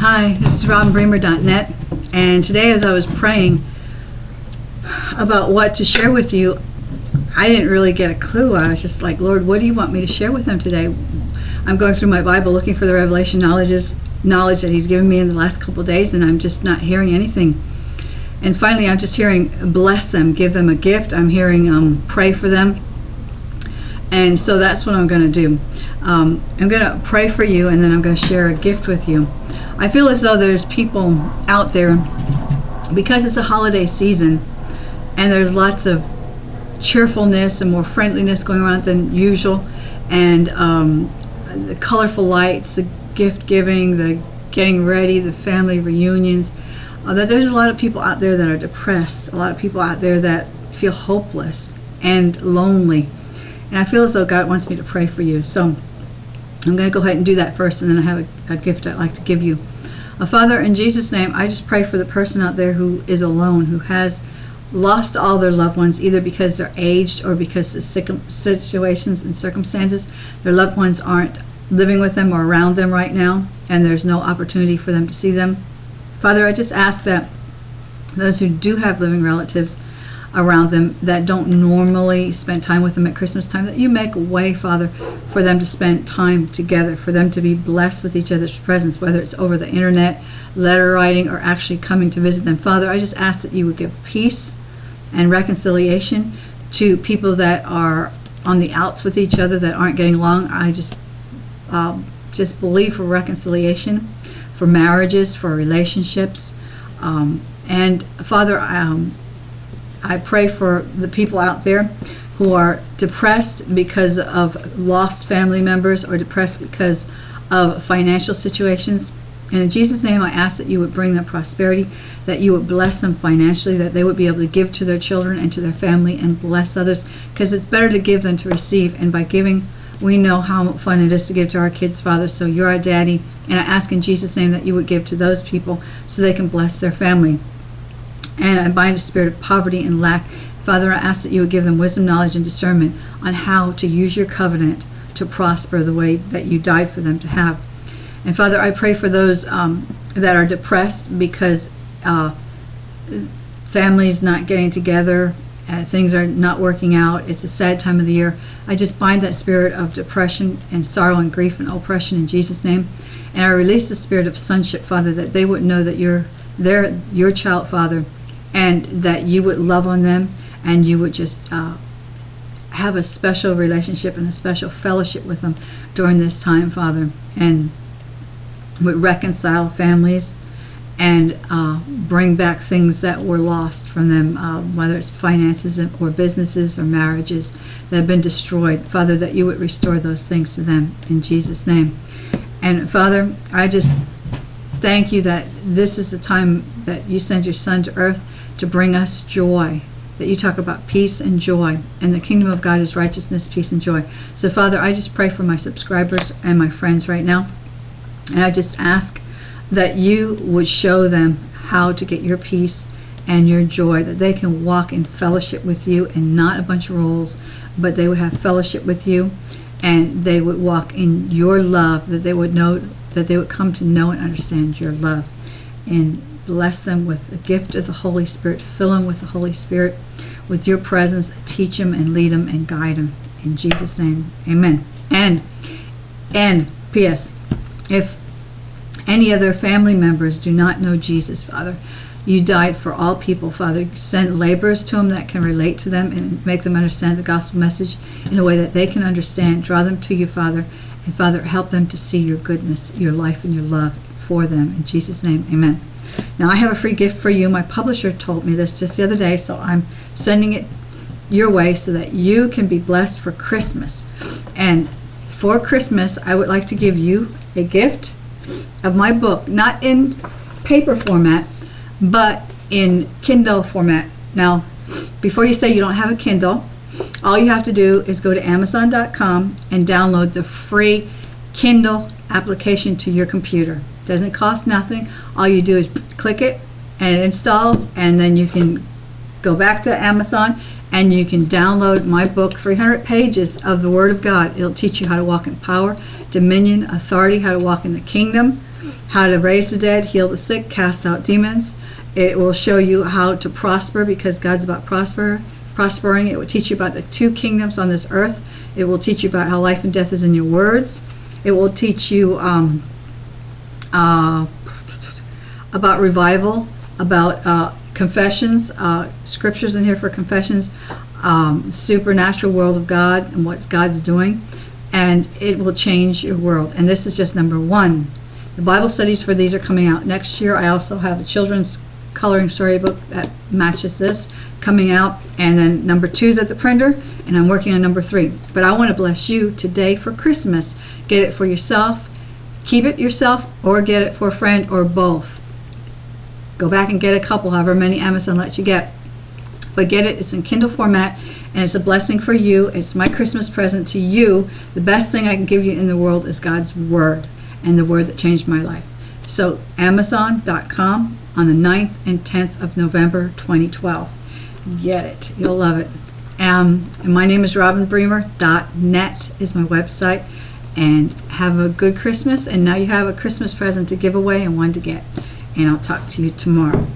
Hi, this is RobinBremer.net, and today as I was praying about what to share with you, I didn't really get a clue. I was just like, Lord, what do you want me to share with them today? I'm going through my Bible looking for the revelation knowledges, knowledge that He's given me in the last couple days, and I'm just not hearing anything. And finally, I'm just hearing bless them, give them a gift. I'm hearing um, pray for them. And so that's what I'm going to do. Um, I'm going to pray for you, and then I'm going to share a gift with you. I feel as though there's people out there because it's a holiday season and there's lots of cheerfulness and more friendliness going on than usual and um, the colorful lights the gift giving the getting ready the family reunions uh, that there's a lot of people out there that are depressed a lot of people out there that feel hopeless and lonely. And I feel as though God wants me to pray for you. So I'm going to go ahead and do that first, and then I have a, a gift I'd like to give you. Uh, Father, in Jesus' name, I just pray for the person out there who is alone, who has lost all their loved ones, either because they're aged or because the situations and circumstances, their loved ones aren't living with them or around them right now, and there's no opportunity for them to see them. Father, I just ask that those who do have living relatives, around them that don't normally spend time with them at Christmas time, that you make a way, Father, for them to spend time together, for them to be blessed with each other's presence, whether it's over the internet, letter writing, or actually coming to visit them. Father, I just ask that you would give peace and reconciliation to people that are on the outs with each other that aren't getting along. I just uh, just believe for reconciliation, for marriages, for relationships. Um, and Father, um, I pray for the people out there who are depressed because of lost family members or depressed because of financial situations. And in Jesus' name, I ask that you would bring them prosperity, that you would bless them financially, that they would be able to give to their children and to their family and bless others, because it's better to give than to receive. And by giving, we know how fun it is to give to our kids, Father. So you're our daddy. And I ask in Jesus' name that you would give to those people so they can bless their family and I bind the spirit of poverty and lack. Father, I ask that you would give them wisdom, knowledge, and discernment on how to use your covenant to prosper the way that you died for them to have. And Father, I pray for those um, that are depressed because uh, families not getting together, uh, things are not working out. It's a sad time of the year. I just bind that spirit of depression and sorrow and grief and oppression in Jesus' name. And I release the spirit of sonship, Father, that they would know that you're they're your child, Father, and that you would love on them and you would just uh, have a special relationship and a special fellowship with them during this time, Father, and would reconcile families and uh, bring back things that were lost from them, uh, whether it's finances or businesses or marriages that have been destroyed. Father, that you would restore those things to them in Jesus' name. And Father, I just thank you that this is the time that you send your Son to earth to bring us joy. That you talk about peace and joy, and the kingdom of God is righteousness, peace, and joy. So, Father, I just pray for my subscribers and my friends right now, and I just ask that you would show them how to get your peace and your joy, that they can walk in fellowship with you and not a bunch of rules, but they would have fellowship with you and they would walk in your love, that they would know, that they would come to know and understand your love. And bless them with the gift of the Holy Spirit. Fill them with the Holy Spirit, with your presence. Teach them and lead them and guide them. In Jesus' name, amen. And, and, P.S., if any other family members do not know Jesus, Father, you died for all people, Father. Send laborers to them that can relate to them and make them understand the gospel message in a way that they can understand. Draw them to you, Father. And Father, help them to see your goodness, your life, and your love for them. In Jesus' name, amen. Now, I have a free gift for you. My publisher told me this just the other day, so I'm sending it your way so that you can be blessed for Christmas. And for Christmas, I would like to give you a gift of my book, not in paper format, but in Kindle format. Now, before you say you don't have a Kindle, all you have to do is go to Amazon.com and download the free Kindle application to your computer. Doesn't cost nothing. All you do is click it and it installs and then you can go back to Amazon and you can download my book 300 pages of the Word of God. It'll teach you how to walk in power, dominion, authority, how to walk in the kingdom, how to raise the dead, heal the sick, cast out demons. It will show you how to prosper because God's about prosper, prospering. It will teach you about the two kingdoms on this earth. It will teach you about how life and death is in your words. It will teach you um, uh, about revival, about uh, confessions, uh, scriptures in here for confessions, um, supernatural world of God and what God's doing, and it will change your world. And this is just number one. The Bible studies for these are coming out next year. I also have a children's coloring storybook that matches this coming out, and then number two is at the printer, and I'm working on number three. But I want to bless you today for Christmas. Get it for yourself, keep it yourself, or get it for a friend, or both. Go back and get a couple, however many Amazon lets you get. But get it, it's in Kindle format, and it's a blessing for you. It's my Christmas present to you. The best thing I can give you in the world is God's Word, and the Word that changed my life. So, Amazon.com on the 9th and 10th of November 2012. Get it. You'll love it. Um, and my name is robinbremer.net is my website. And have a good Christmas. And now you have a Christmas present to give away and one to get. And I'll talk to you tomorrow.